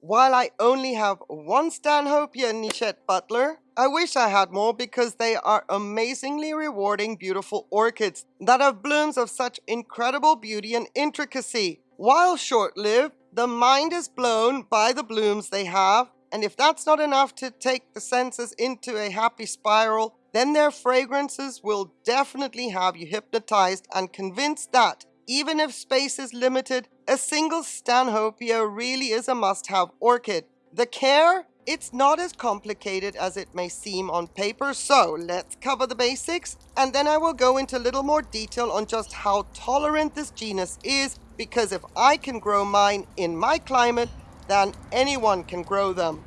While I only have one Stanhopea Nichette Butler, I wish I had more because they are amazingly rewarding beautiful orchids that have blooms of such incredible beauty and intricacy. While short-lived, the mind is blown by the blooms they have, and if that's not enough to take the senses into a happy spiral, then their fragrances will definitely have you hypnotized and convinced that even if space is limited, a single Stanhopea really is a must-have orchid. The care? It's not as complicated as it may seem on paper, so let's cover the basics, and then I will go into a little more detail on just how tolerant this genus is, because if I can grow mine in my climate, then anyone can grow them.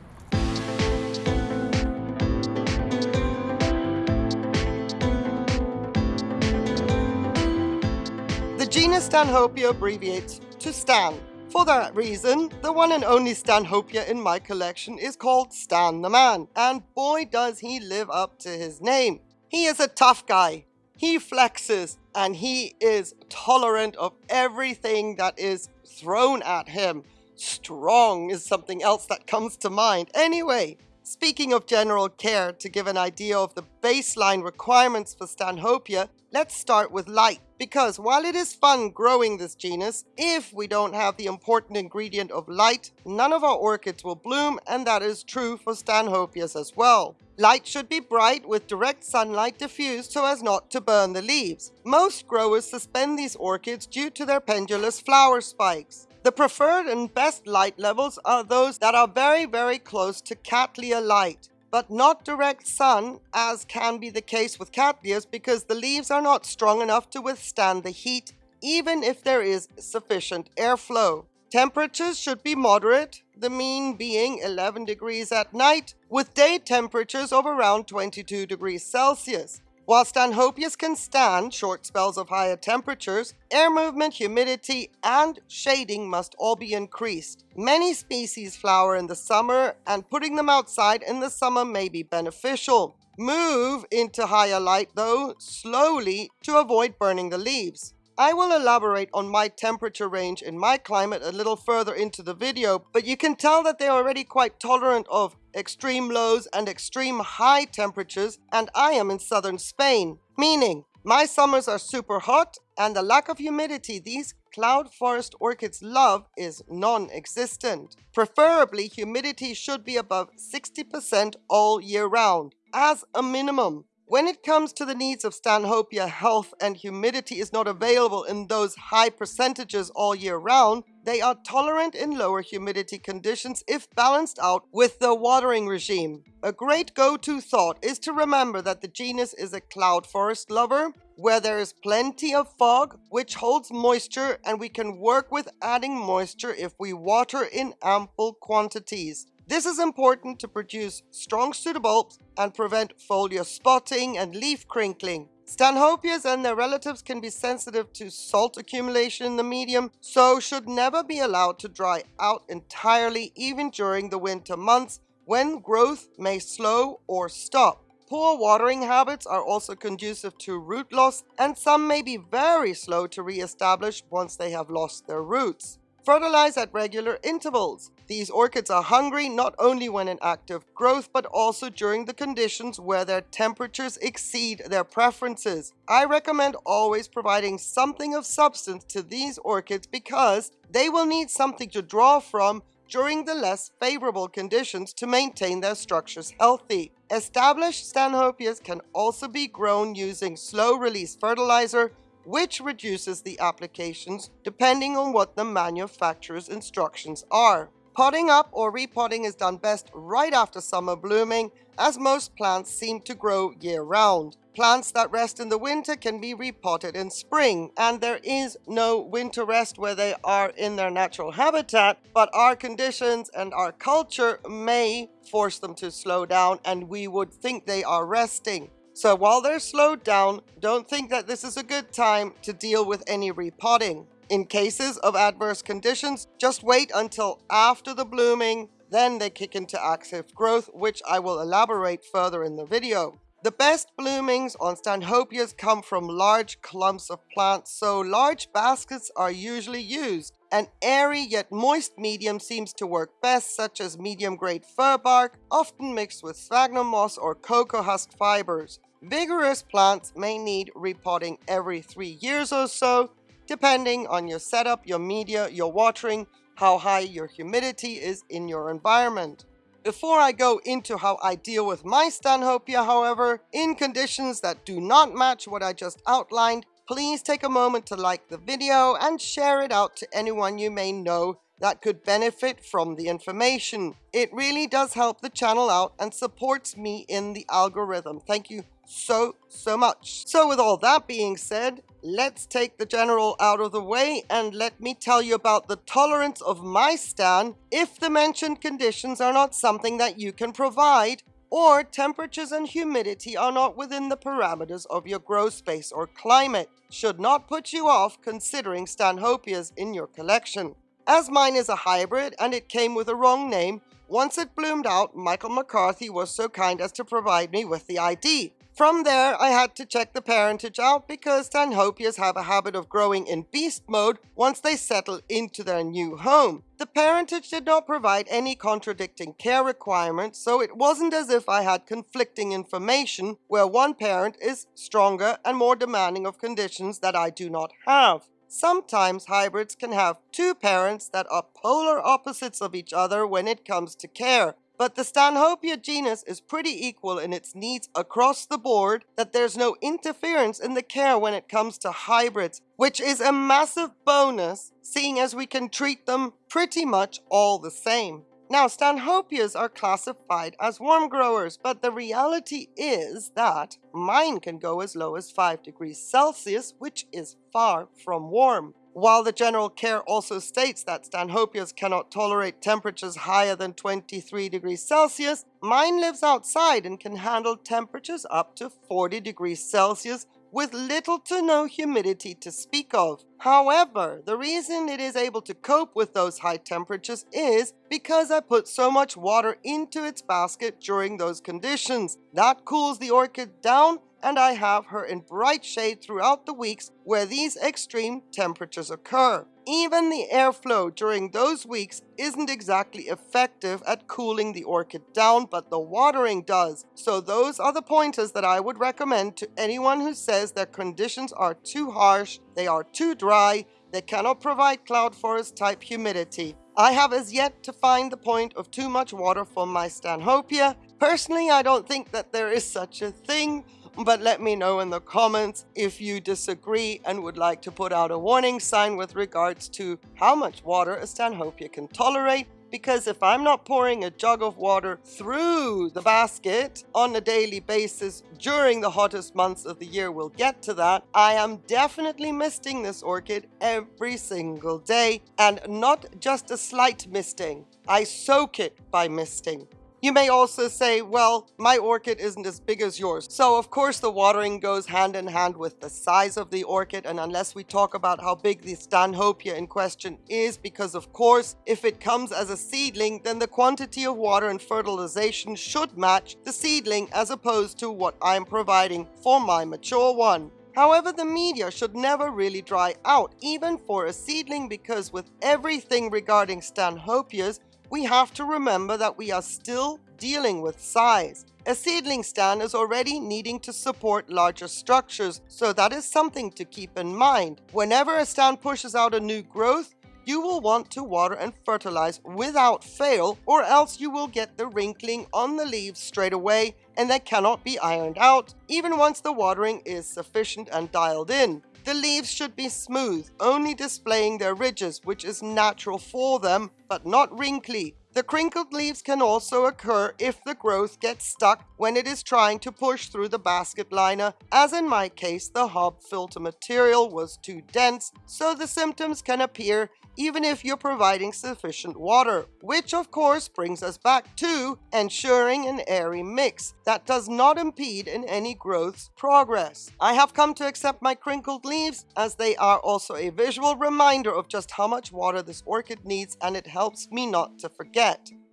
Genus Stanhopea abbreviates to Stan. For that reason, the one and only Stanhopea in my collection is called Stan the Man, and boy does he live up to his name. He is a tough guy, he flexes, and he is tolerant of everything that is thrown at him. Strong is something else that comes to mind. Anyway, Speaking of general care, to give an idea of the baseline requirements for Stanhopea, let's start with light. Because while it is fun growing this genus, if we don't have the important ingredient of light, none of our orchids will bloom, and that is true for Stanhopeas as well. Light should be bright with direct sunlight diffused so as not to burn the leaves. Most growers suspend these orchids due to their pendulous flower spikes. The preferred and best light levels are those that are very, very close to Cattleya light, but not direct sun, as can be the case with Cattleyas because the leaves are not strong enough to withstand the heat, even if there is sufficient airflow. Temperatures should be moderate, the mean being 11 degrees at night, with day temperatures of around 22 degrees Celsius. While Stanhopeas can stand short spells of higher temperatures, air movement, humidity, and shading must all be increased. Many species flower in the summer, and putting them outside in the summer may be beneficial. Move into higher light, though, slowly to avoid burning the leaves. I will elaborate on my temperature range in my climate a little further into the video, but you can tell that they're already quite tolerant of extreme lows and extreme high temperatures, and I am in southern Spain, meaning my summers are super hot and the lack of humidity these cloud forest orchids love is non-existent. Preferably, humidity should be above 60% all year round, as a minimum. When it comes to the needs of Stanhopea, health and humidity is not available in those high percentages all year round, they are tolerant in lower humidity conditions if balanced out with the watering regime. A great go-to thought is to remember that the genus is a cloud forest lover, where there is plenty of fog, which holds moisture, and we can work with adding moisture if we water in ample quantities. This is important to produce strong pseudobulbs and prevent foliar spotting and leaf crinkling. Stanhopeas and their relatives can be sensitive to salt accumulation in the medium, so should never be allowed to dry out entirely even during the winter months when growth may slow or stop. Poor watering habits are also conducive to root loss and some may be very slow to re-establish once they have lost their roots. Fertilize at regular intervals. These orchids are hungry not only when in active growth, but also during the conditions where their temperatures exceed their preferences. I recommend always providing something of substance to these orchids because they will need something to draw from during the less favorable conditions to maintain their structures healthy. Established Stanhopeas can also be grown using slow-release fertilizer which reduces the applications depending on what the manufacturer's instructions are. Potting up or repotting is done best right after summer blooming, as most plants seem to grow year-round. Plants that rest in the winter can be repotted in spring, and there is no winter rest where they are in their natural habitat, but our conditions and our culture may force them to slow down, and we would think they are resting. So while they're slowed down, don't think that this is a good time to deal with any repotting. In cases of adverse conditions, just wait until after the blooming, then they kick into active growth, which I will elaborate further in the video. The best bloomings on Stanhopeas come from large clumps of plants, so large baskets are usually used. An airy yet moist medium seems to work best, such as medium grade fir bark, often mixed with sphagnum moss or cocoa husk fibers. Vigorous plants may need repotting every three years or so, depending on your setup, your media, your watering, how high your humidity is in your environment. Before I go into how I deal with my Stanhopea, however, in conditions that do not match what I just outlined, please take a moment to like the video and share it out to anyone you may know that could benefit from the information. It really does help the channel out and supports me in the algorithm. Thank you so, so much. So with all that being said, let's take the general out of the way and let me tell you about the tolerance of my stan if the mentioned conditions are not something that you can provide or temperatures and humidity are not within the parameters of your grow space or climate. Should not put you off considering Stanhopeas in your collection. As mine is a hybrid and it came with a wrong name, once it bloomed out, Michael McCarthy was so kind as to provide me with the ID. From there, I had to check the parentage out because Stanhopeas have a habit of growing in beast mode once they settle into their new home. The parentage did not provide any contradicting care requirements, so it wasn't as if I had conflicting information where one parent is stronger and more demanding of conditions that I do not have. Sometimes hybrids can have two parents that are polar opposites of each other when it comes to care. But the Stanhopea genus is pretty equal in its needs across the board that there's no interference in the care when it comes to hybrids, which is a massive bonus seeing as we can treat them pretty much all the same. Now, Stanhopeas are classified as warm growers, but the reality is that mine can go as low as 5 degrees Celsius, which is far from warm. While the general care also states that Stanhopeas cannot tolerate temperatures higher than 23 degrees Celsius, mine lives outside and can handle temperatures up to 40 degrees Celsius with little to no humidity to speak of. However, the reason it is able to cope with those high temperatures is because I put so much water into its basket during those conditions. That cools the orchid down and I have her in bright shade throughout the weeks where these extreme temperatures occur. Even the airflow during those weeks isn't exactly effective at cooling the orchid down, but the watering does. So those are the pointers that I would recommend to anyone who says their conditions are too harsh, they are too dry, they cannot provide cloud forest type humidity. I have as yet to find the point of too much water for my Stanhopea. Personally, I don't think that there is such a thing, but let me know in the comments if you disagree and would like to put out a warning sign with regards to how much water a Stanhopea can tolerate because if I'm not pouring a jug of water through the basket on a daily basis during the hottest months of the year, we'll get to that, I am definitely misting this orchid every single day and not just a slight misting. I soak it by misting. You may also say, well, my orchid isn't as big as yours. So of course the watering goes hand in hand with the size of the orchid and unless we talk about how big the Stanhopea in question is, because of course, if it comes as a seedling, then the quantity of water and fertilization should match the seedling as opposed to what I'm providing for my mature one. However, the media should never really dry out, even for a seedling, because with everything regarding Stanhopeas, we have to remember that we are still dealing with size. A seedling Stan is already needing to support larger structures, so that is something to keep in mind. Whenever a Stan pushes out a new growth, you will want to water and fertilize without fail or else you will get the wrinkling on the leaves straight away and they cannot be ironed out even once the watering is sufficient and dialed in. The leaves should be smooth, only displaying their ridges, which is natural for them, but not wrinkly. The crinkled leaves can also occur if the growth gets stuck when it is trying to push through the basket liner, as in my case the hob filter material was too dense, so the symptoms can appear even if you're providing sufficient water, which of course brings us back to ensuring an airy mix that does not impede in any growth's progress. I have come to accept my crinkled leaves as they are also a visual reminder of just how much water this orchid needs and it helps me not to forget.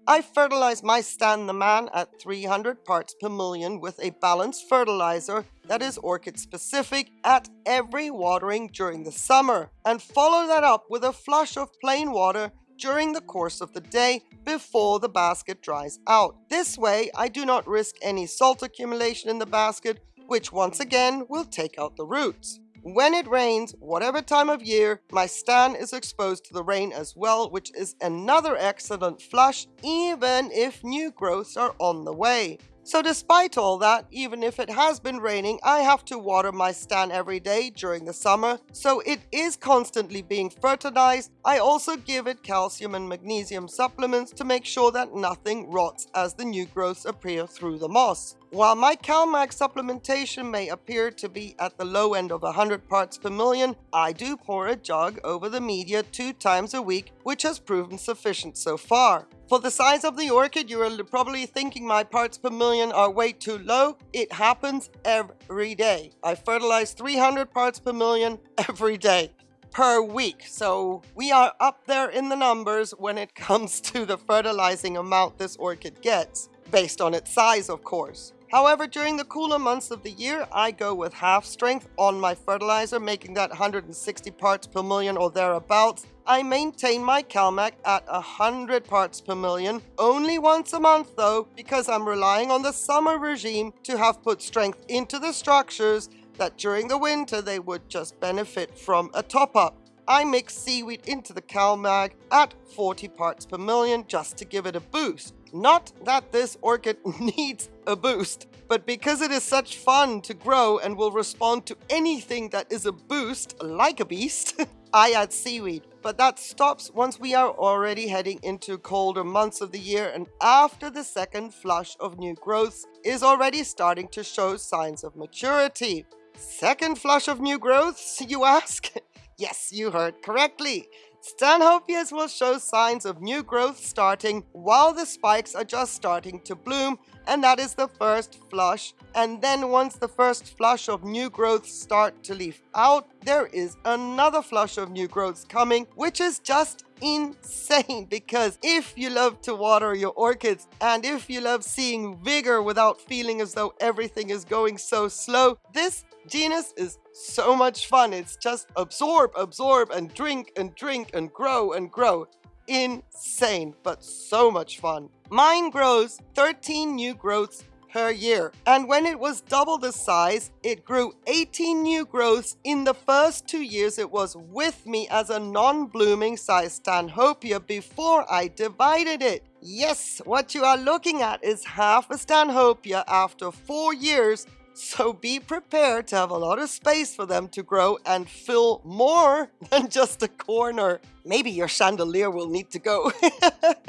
I fertilize my Stan the Man at 300 parts per million with a balanced fertilizer that is orchid specific at every watering during the summer and follow that up with a flush of plain water during the course of the day before the basket dries out. This way, I do not risk any salt accumulation in the basket, which once again will take out the roots. When it rains, whatever time of year, my Stan is exposed to the rain as well, which is another excellent flush, even if new growths are on the way. So despite all that, even if it has been raining, I have to water my Stan every day during the summer, so it is constantly being fertilized. I also give it calcium and magnesium supplements to make sure that nothing rots as the new growths appear through the moss. While my CalMag supplementation may appear to be at the low end of 100 parts per million, I do pour a jug over the media two times a week, which has proven sufficient so far. For the size of the orchid, you are probably thinking my parts per million are way too low. It happens every day. I fertilize 300 parts per million every day per week. So we are up there in the numbers when it comes to the fertilizing amount this orchid gets, based on its size, of course. However, during the cooler months of the year, I go with half strength on my fertilizer, making that 160 parts per million or thereabouts. I maintain my CalMag at 100 parts per million, only once a month though, because I'm relying on the summer regime to have put strength into the structures that during the winter they would just benefit from a top-up. I mix seaweed into the CalMag at 40 parts per million just to give it a boost. Not that this orchid needs a boost, but because it is such fun to grow and will respond to anything that is a boost, like a beast, I add seaweed. But that stops once we are already heading into colder months of the year and after the second flush of new growths is already starting to show signs of maturity. Second flush of new growths, you ask? Yes, you heard correctly. Stanhopeas will show signs of new growth starting while the spikes are just starting to bloom and that is the first flush. And then once the first flush of new growths start to leaf out, there is another flush of new growths coming, which is just insane because if you love to water your orchids and if you love seeing vigor without feeling as though everything is going so slow, this genus is so much fun. It's just absorb, absorb, and drink, and drink, and grow, and grow. Insane, but so much fun. Mine grows 13 new growths per year. And when it was double the size, it grew 18 new growths in the first two years it was with me as a non-blooming size Stanhopea before I divided it. Yes, what you are looking at is half a Stanhopea after four years so be prepared to have a lot of space for them to grow and fill more than just a corner. Maybe your chandelier will need to go.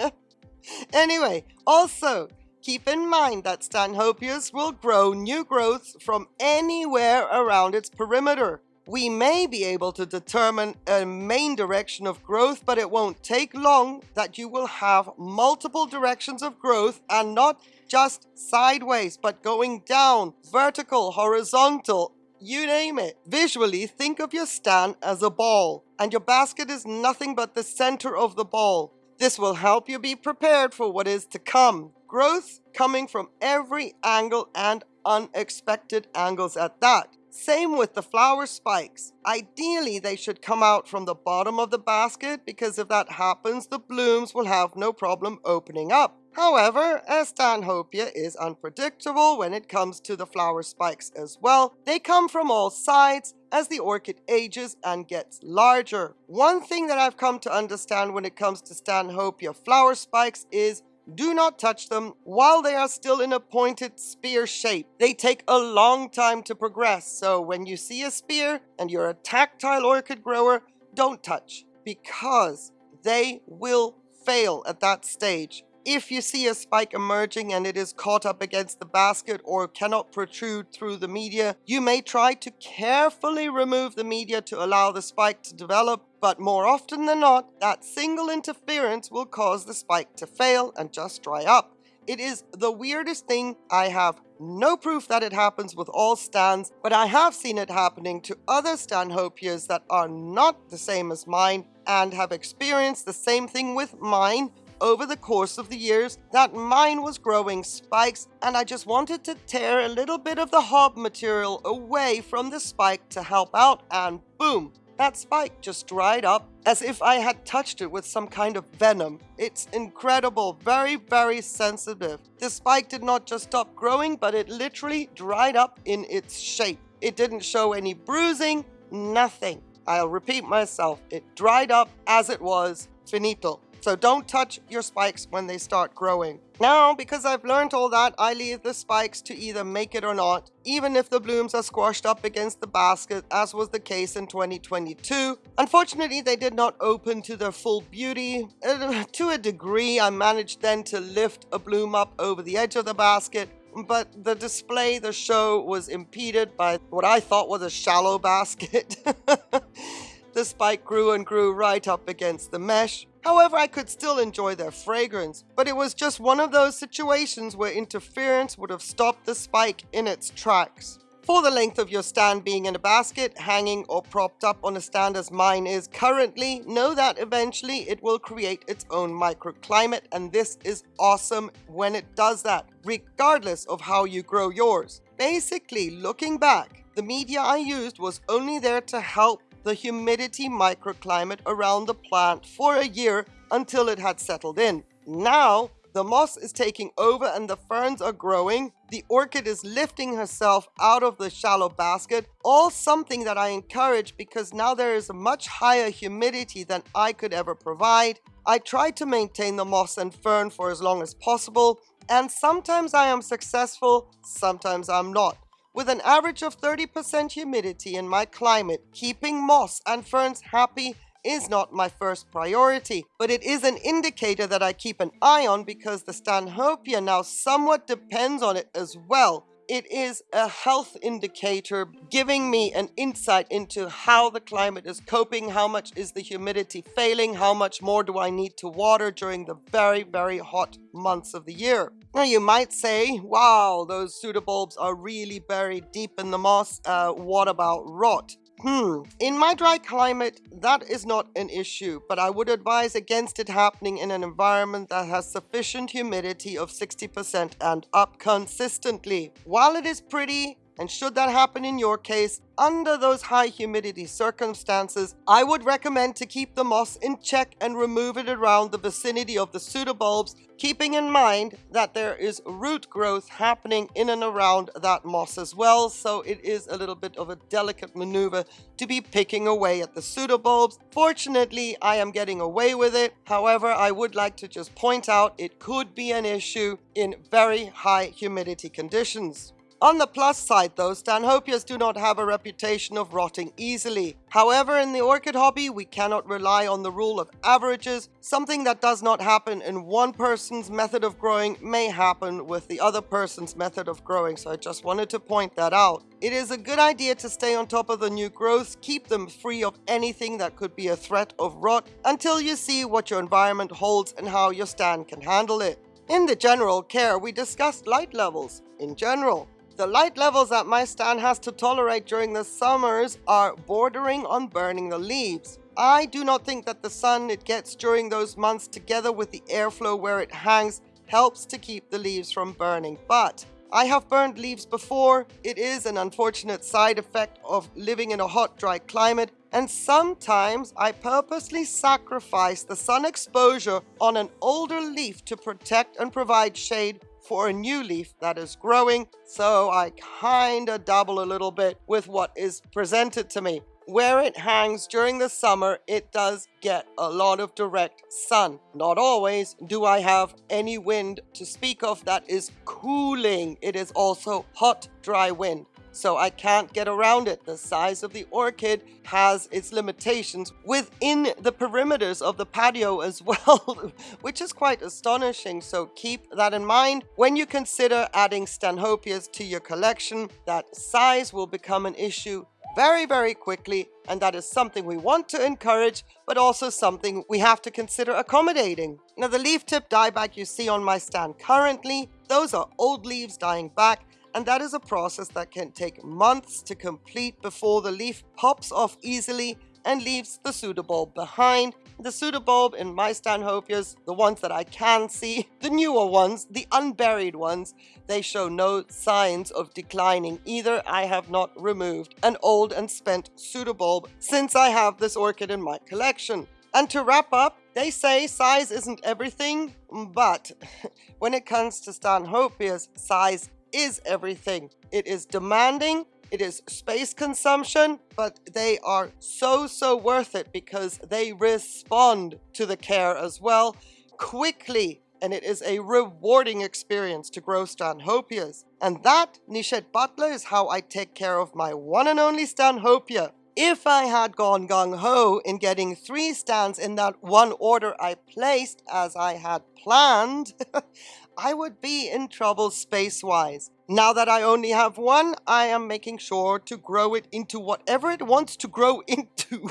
anyway, also, keep in mind that Stanhopeas will grow new growths from anywhere around its perimeter. We may be able to determine a main direction of growth, but it won't take long that you will have multiple directions of growth and not just sideways, but going down, vertical, horizontal, you name it. Visually, think of your Stan as a ball, and your basket is nothing but the center of the ball. This will help you be prepared for what is to come. Growth coming from every angle and unexpected angles at that. Same with the flower spikes. Ideally, they should come out from the bottom of the basket because if that happens, the blooms will have no problem opening up. However, as Stanhopea is unpredictable when it comes to the flower spikes as well, they come from all sides as the orchid ages and gets larger. One thing that I've come to understand when it comes to Stanhopea flower spikes is do not touch them while they are still in a pointed spear shape. They take a long time to progress, so when you see a spear and you're a tactile orchid grower, don't touch because they will fail at that stage. If you see a spike emerging and it is caught up against the basket or cannot protrude through the media, you may try to carefully remove the media to allow the spike to develop, but more often than not, that single interference will cause the spike to fail and just dry up. It is the weirdest thing. I have no proof that it happens with all Stans, but I have seen it happening to other Stanhopeas that are not the same as mine and have experienced the same thing with mine over the course of the years that mine was growing spikes and I just wanted to tear a little bit of the hob material away from the spike to help out and boom, that spike just dried up as if I had touched it with some kind of venom. It's incredible, very, very sensitive. The spike did not just stop growing, but it literally dried up in its shape. It didn't show any bruising, nothing. I'll repeat myself, it dried up as it was, finito. So don't touch your spikes when they start growing. Now, because I've learned all that, I leave the spikes to either make it or not, even if the blooms are squashed up against the basket, as was the case in 2022. Unfortunately, they did not open to their full beauty. Uh, to a degree, I managed then to lift a bloom up over the edge of the basket, but the display, the show, was impeded by what I thought was a shallow basket. the spike grew and grew right up against the mesh. However, I could still enjoy their fragrance, but it was just one of those situations where interference would have stopped the spike in its tracks. For the length of your Stan being in a basket, hanging or propped up on a stand as mine is currently, know that eventually it will create its own microclimate and this is awesome when it does that, regardless of how you grow yours. Basically, looking back, the media I used was only there to help the humidity microclimate around the plant for a year until it had settled in. Now, the moss is taking over and the ferns are growing. The orchid is lifting herself out of the shallow basket. All something that I encourage because now there is a much higher humidity than I could ever provide. I try to maintain the moss and fern for as long as possible. And sometimes I am successful, sometimes I'm not. With an average of 30% humidity in my climate, keeping moss and ferns happy is not my first priority, but it is an indicator that I keep an eye on because the Stanhopea now somewhat depends on it as well it is a health indicator giving me an insight into how the climate is coping, how much is the humidity failing, how much more do I need to water during the very, very hot months of the year. Now you might say, wow, those pseudobulbs are really buried deep in the moss, uh, what about rot? Hmm, in my dry climate, that is not an issue, but I would advise against it happening in an environment that has sufficient humidity of 60% and up consistently. While it is pretty, and should that happen in your case, under those high humidity circumstances, I would recommend to keep the moss in check and remove it around the vicinity of the pseudobulbs, keeping in mind that there is root growth happening in and around that moss as well, so it is a little bit of a delicate maneuver to be picking away at the pseudobulbs. Fortunately, I am getting away with it. However, I would like to just point out it could be an issue in very high humidity conditions. On the plus side though, Stanhopeas do not have a reputation of rotting easily. However, in the orchid hobby, we cannot rely on the rule of averages. Something that does not happen in one person's method of growing may happen with the other person's method of growing, so I just wanted to point that out. It is a good idea to stay on top of the new growths, keep them free of anything that could be a threat of rot until you see what your environment holds and how your Stan can handle it. In the general care, we discussed light levels in general. The light levels that my Stan has to tolerate during the summers are bordering on burning the leaves. I do not think that the sun it gets during those months together with the airflow where it hangs helps to keep the leaves from burning. But I have burned leaves before. It is an unfortunate side effect of living in a hot, dry climate. And sometimes I purposely sacrifice the sun exposure on an older leaf to protect and provide shade for a new leaf that is growing, so I kinda double a little bit with what is presented to me. Where it hangs during the summer, it does get a lot of direct sun. Not always do I have any wind to speak of that is cooling. It is also hot, dry wind so I can't get around it. The size of the orchid has its limitations within the perimeters of the patio as well, which is quite astonishing. So keep that in mind when you consider adding Stanhopeas to your collection. That size will become an issue very, very quickly, and that is something we want to encourage, but also something we have to consider accommodating. Now, the leaf tip dieback you see on my Stan currently, those are old leaves dying back, and that is a process that can take months to complete before the leaf pops off easily and leaves the pseudobulb behind. The pseudobulb in my Stanhopeas, the ones that I can see, the newer ones, the unburied ones, they show no signs of declining either. I have not removed an old and spent pseudobulb since I have this orchid in my collection. And to wrap up, they say size isn't everything, but when it comes to Stanhopeas, size is everything. It is demanding, it is space consumption, but they are so, so worth it because they respond to the care as well quickly and it is a rewarding experience to grow Stanhopeas. And that, Nichette Butler, is how I take care of my one and only Stanhopea. If I had gone gung-ho in getting three Stans in that one order I placed as I had planned, I would be in trouble space-wise. Now that I only have one, I am making sure to grow it into whatever it wants to grow into.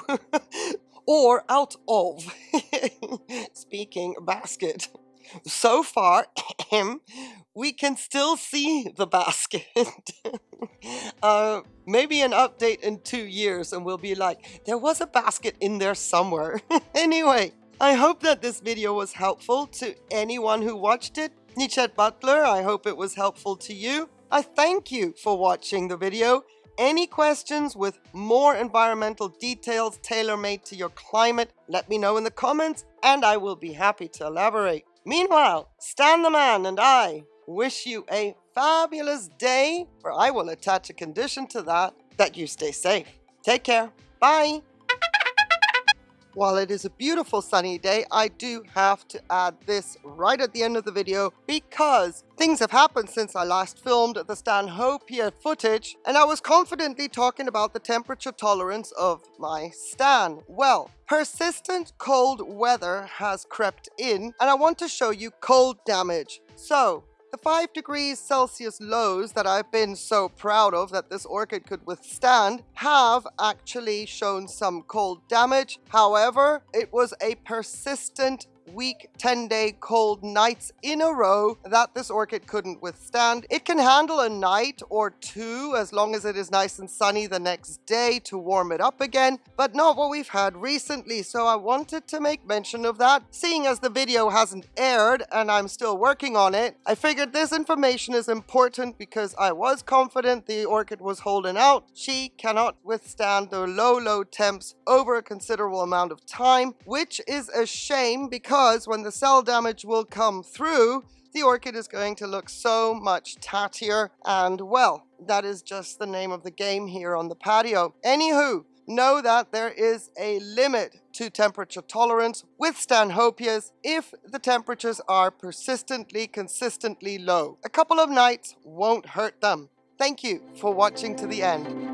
or out of. Speaking basket. So far, we can still see the basket. uh, maybe an update in two years and we'll be like, there was a basket in there somewhere. anyway, I hope that this video was helpful to anyone who watched it. Nichette Butler, I hope it was helpful to you. I thank you for watching the video. Any questions with more environmental details tailor-made to your climate, let me know in the comments and I will be happy to elaborate. Meanwhile, Stan the Man and I wish you a fabulous day, for I will attach a condition to that, that you stay safe. Take care. Bye. While it is a beautiful sunny day, I do have to add this right at the end of the video because things have happened since I last filmed the Stanhopea footage and I was confidently talking about the temperature tolerance of my Stan. Well, persistent cold weather has crept in and I want to show you cold damage. So, the 5 degrees Celsius lows that I've been so proud of that this orchid could withstand have actually shown some cold damage. However, it was a persistent week, 10 day cold nights in a row that this orchid couldn't withstand. It can handle a night or two as long as it is nice and sunny the next day to warm it up again, but not what we've had recently. So I wanted to make mention of that. Seeing as the video hasn't aired and I'm still working on it, I figured this information is important because I was confident the orchid was holding out. She cannot withstand the low, low temps over a considerable amount of time, which is a shame because because when the cell damage will come through, the orchid is going to look so much tattier and well, that is just the name of the game here on the patio. Anywho, know that there is a limit to temperature tolerance with Stanhopeas if the temperatures are persistently, consistently low. A couple of nights won't hurt them. Thank you for watching to the end.